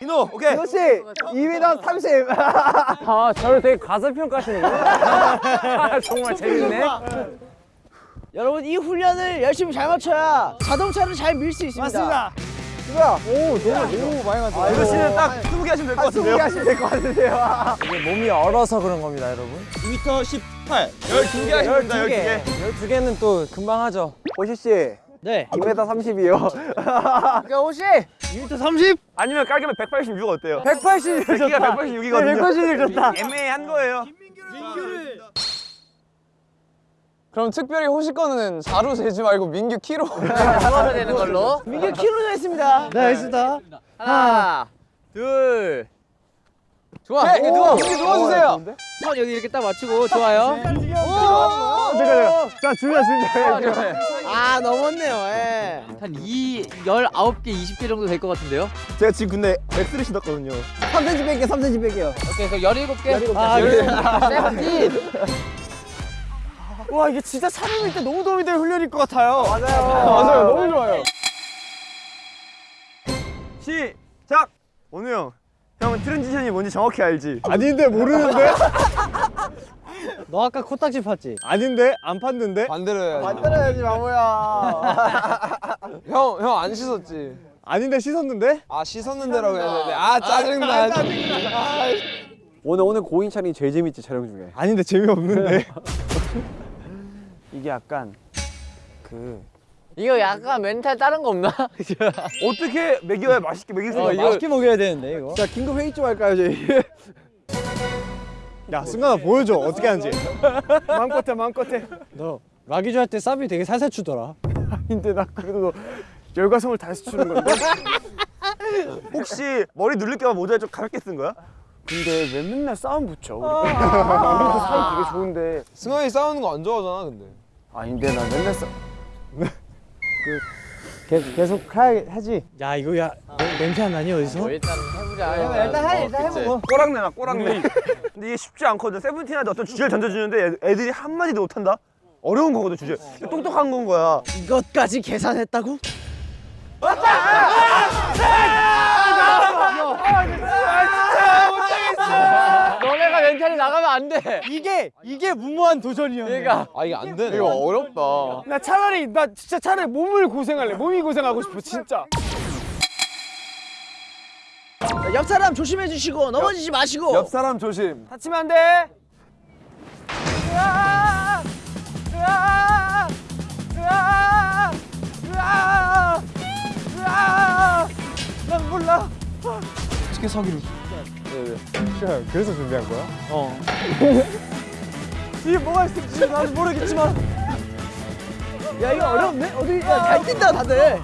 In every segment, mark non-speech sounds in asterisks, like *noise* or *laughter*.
디노 오케이 디노 씨 2m 30. *laughs* 아 저를 되게 가슴평가하시는구나 *laughs* 정말 재밌네 여러분 이 훈련을 열심히 잘 맞춰야 자동차를 잘 밀 수 있습니다. 맞습니다. 누구야? 오 너무 오 많이 맞아. 디노 씨는 딱 20개 하시면 될 것 같은데요 20개 하시면 될 것 같은데요. 이게 몸이 얼어서 그런 겁니다 여러분 2m 18 12개 하시면 됩니다 12개 12개는 또 금방 하죠 호시 씨. 네. 2m 30이요. *laughs* 그러니까 혹시 2m 30? 아니면 깔끔한 186 어때요? 180. 백기가 186이거든요 180 좋다. 애매한 거예요 그럼 특별히 호시 거는 4로 재지 말고 민규 키로 누워야 되는 *laughs* 걸로. 민규 키로 했습니다. 네, 알겠습니다. 하나, 둘. 좋아. 네, 이렇게 누워. 이렇게 누워주세요. 손 여기 이렇게 딱 맞추고 좋아요. 잠깐 잠깐. 자 줄여 줄여. 아 넘었네요. 예. 한 2, 19개, 20개 정도 될 것 같은데요? 제가 지금 근데 X를 신었거든요 3cm 뺄게요. 3cm 뺄게요. 오케이, 그럼 17개? *laughs* 아, 세븐틴! 와 이게 진짜 밀 때 너무 도움이 될 훈련일 것 같아요 맞아요. 맞아요, 너무 좋아요. 시작! 원우 형 형은 transition이 뭔지 정확히 알지? 아닌데 모르는데? *laughs* 너 아까 코딱지 팠지? 아닌데? 안 팠는데? 반대로 해야지. 만들어야지 바보야. *laughs* 형, 형 안 씻었지? 아닌데 씻었는데? 아, 씻었는데라고 해야 되는데. 아, 짜증나. 오늘 오늘 고인 촬영이 제일 재밌지 촬영 중에. 아닌데 재미없는데. *laughs* 이게 약간 그 이거 약간 멘탈 다른 거 없나? *laughs* 어떻게 먹여야 맛있게 먹일 수 있나 이거 맛있게 먹여야 되는데 이거. 자 긴급 회의 좀 할까요 저희? 야 승관아 보여줘 어떻게 하는지. 마음껏 해 마음껏 해너 라기주 할때 사비 되게 살살 추더라. *laughs* 아닌데 나 그래도 열과성을 다해서 추는 건데 *laughs* 혹시 머리 눌릴까봐 모자를 좀 가볍게 쓴 거야? 근데 왜 맨날 싸움 붙여 우리 우리도 사이 되게 좋은데 승환이 싸우는 거 안 좋아하잖아, 근데. 아닌데 나 맨날 싸 계속 계속 하, 하지. 야 이거 야 냄새 안 나니 어디서? 뭐 일단 해보자. 일단 해 일단 해보고. 꼬랑내 나 꼬랑내 근데 이게 쉽지 않거든 세븐틴한테 어떤 주제를 던져주는데 애- 애들이 한마디도 못한다? 어려운 거거든 주제 똑똑한 건 거야 이것까지 계산했다고? 너네 가 멘탈이 나가면 안 돼! 이게 이게 무모한 도전이야. 그러니까 아, 이게 안 되네. 이거 어렵다. 나 차라리 나 진짜 차라리 몸을 고생할래 몸이 고생하고 싶어 진짜 자, 옆 사람 조심해 주시고 넘어지지 마시고. 옆 사람 조심. 다치면 안돼 난 몰라 어떻게 서기를. 그래서 준비한 거야? *laughs* 뒤에 뭐가 있을지 나는 모르겠지만 야 이거 어렵네. 어디 야 잘 뛴다 다들.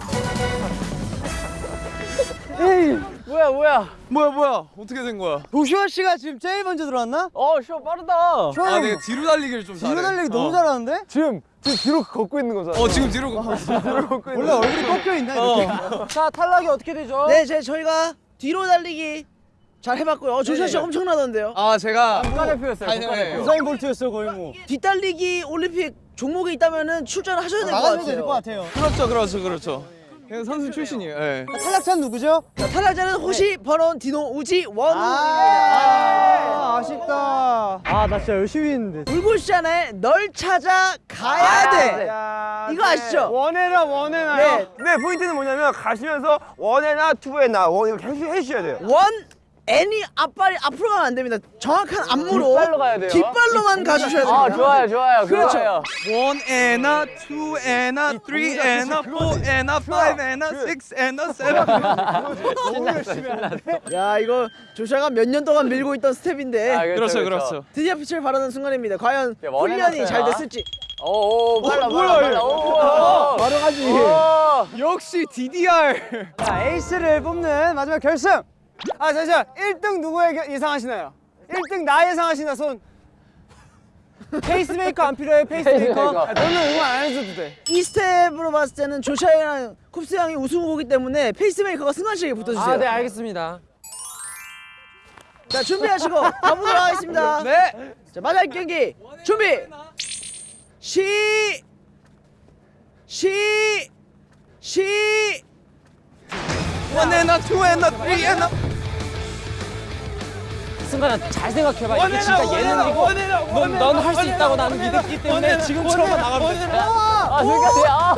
*laughs* 뭐야, 뭐야? 뭐야, 뭐야. 어떻게 된 거야? 도시원 씨가 지금 제일 먼저 들어왔나? 어, 쇼 빠르다! 아, 내가 뒤로 달리기를 좀 잘해. 뒤로 달리기 너무 잘하는데? 지금 지금 뒤로 걷고 있는 거잖아 어, 지금 뒤로 가. *laughs* 원래 얼굴이 꺾여 있나 이렇게? 자 탈락이 어떻게 되죠? 네, 제 저희가 뒤로 달리기 잘 해봤고요. 어, 조시아 씨 엄청나던데요. 아, 제가. 국가대표였어요, 국가대표. 네. 우사인 볼트였어 거의 뭐. 뒷달리기 올림픽 종목에 있다면은 출전하셔야 될것 나가셔야 같아요. 될것 같아요. 그렇죠, 그렇죠, 그렇죠. 그냥 선수 출신이에요. 예. 탈락자는 누구죠? 자, 탈락자는 호시, 버논, 디노, 우지, 원우. 아, 아 쉽다. 아, 나 진짜 열심히 했는데. 불꽃시잖아요. 널 찾아 가야 돼. 이거 아시죠? 원해나 원해나요 네. 네 포인트는 뭐냐면 가시면서 원해나 투해나 원 이렇게 해주, 해주셔야 돼요 one and 앞발이 앞으로 가면 안 됩니다. 정확한 안무로 뒷발로 가야 돼요. 뒷발로만 가주셔야 됩니다. 아, 좋아요, 좋아요. 그렇죠. 좋아요. One and a, two and a, three and a, four and a, five and a, six and a, seven. 야 이거 조샤가 몇 년 동안 밀고 있던 스텝인데 아, 그렇죠, 그렇죠. 드디어 빛을 발하는 순간입니다. 과연 훈련이. 잘 됐을지. 오, 오, 빨라, 뭐야, 빨라. 빨라. 오, 바로 가지. 오. 역시 DDR. 자, 에이스를 뽑는 마지막 결승. 아, 잠시만. 1등 누구 예- 예상하시나요? 1등 나 예상하시나 손. 페이스메이커 안 필요해? 페이스메이커? 페이스메이커. 아, 너는 응원 안 해줘도 돼. 이 스텝으로 봤을 때는 조슈아랑 쿱스 형이 우승 후보기 때문에 페이스메이커가 승관 씨에게 붙어주세요. 아 네 알겠습니다 자 준비하시고 가보도록 하겠습니다. *laughs* 네. 자 마지막 경기 준비 시 시, 시, One and a, two and a, three and a. 승관아 잘 생각해봐. 이게 진짜 예능이고 넌 할 수 있다고 나는 믿었기 때문에 지금처럼만 나가면 돼. 아 승관이 아.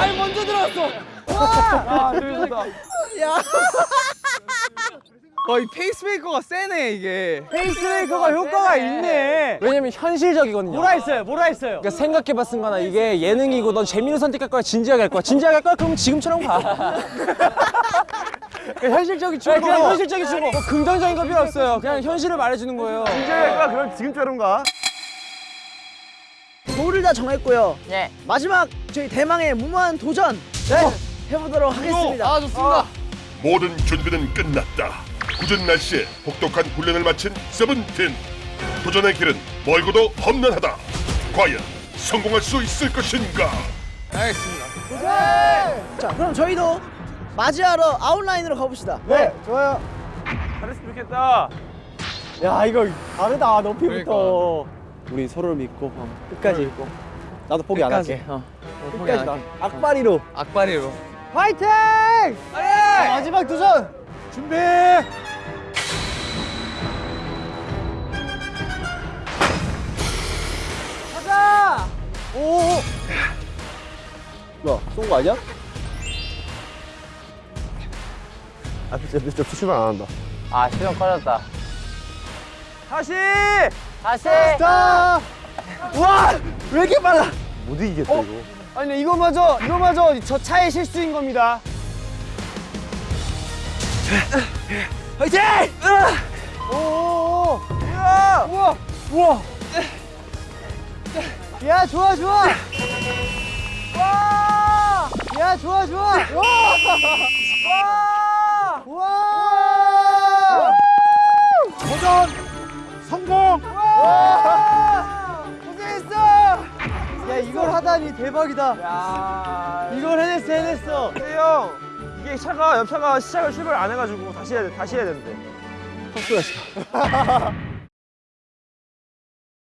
아니 먼저 들어왔어. 어, 이 페이스메이커가 세네 이게. 페이스메이커가 효과가 있네. 왜냐면 현실적이거든요. 뭐라 했어요? 뭐라 했어요? 그러니까 생각해봐 승관아 이게 예능이고 넌 재미를 선택할 거야 진지하게 할 거야 진지하게 할 거야 그럼 지금처럼 가 *laughs* 현실적인 충고 그냥 현실적인 충고 뭐 긍정적인 거 필요 없어요 그냥 현실을 말해주는 거예요 진짜가 그럼 지금처럼 가. 롤을 다 정했고요. 네. 마지막 저희 대망의 무모한 도전 해보도록 하겠습니다. 아 좋습니다. 모든 준비는 끝났다. 굳은 날씨에 혹독한 훈련을 마친 세븐틴. 도전의 길은 멀고도 험난하다. 과연 성공할 수 있을 것인가? 자, 그럼 저희도 맞이하러 아웃라인으로 가봅시다. 네, 좋아요. 잘했으면 좋겠다. 야, 이거 다르다. 높이부터. 우리 서로를 믿고 어, 끝까지 믿고. 나도 포기 안 할게. 어. 끝까지 나. 악바리로. 악바리로. 화이팅! 자, 마지막 도전. 준비. 오. 뭐야? 쏜 거 아니야? 아, 진짜, 진짜 출발 안 한다. 아 시간 꺼졌다. 다시! 다시. 자. 와, 왜 이렇게 빨라? 못 이기겠다, 이거. 아니 이거마저 이거마저 저 차의 실수인 겁니다. 화이팅! 오오오. 우와! 우와! 우와! 야 좋아 좋아. 와! 야 좋아 좋아. 와! 와! 와! 도전 성공! 와! 고생했어! 야 이걸 하다니 대박이다. 야 이걸 해냈어 해냈어. 근데 형, 이게 차가, 옆차가 시작을 출발 안 해가지고 다시 해야 돼, 다시 해야 되는데. *laughs*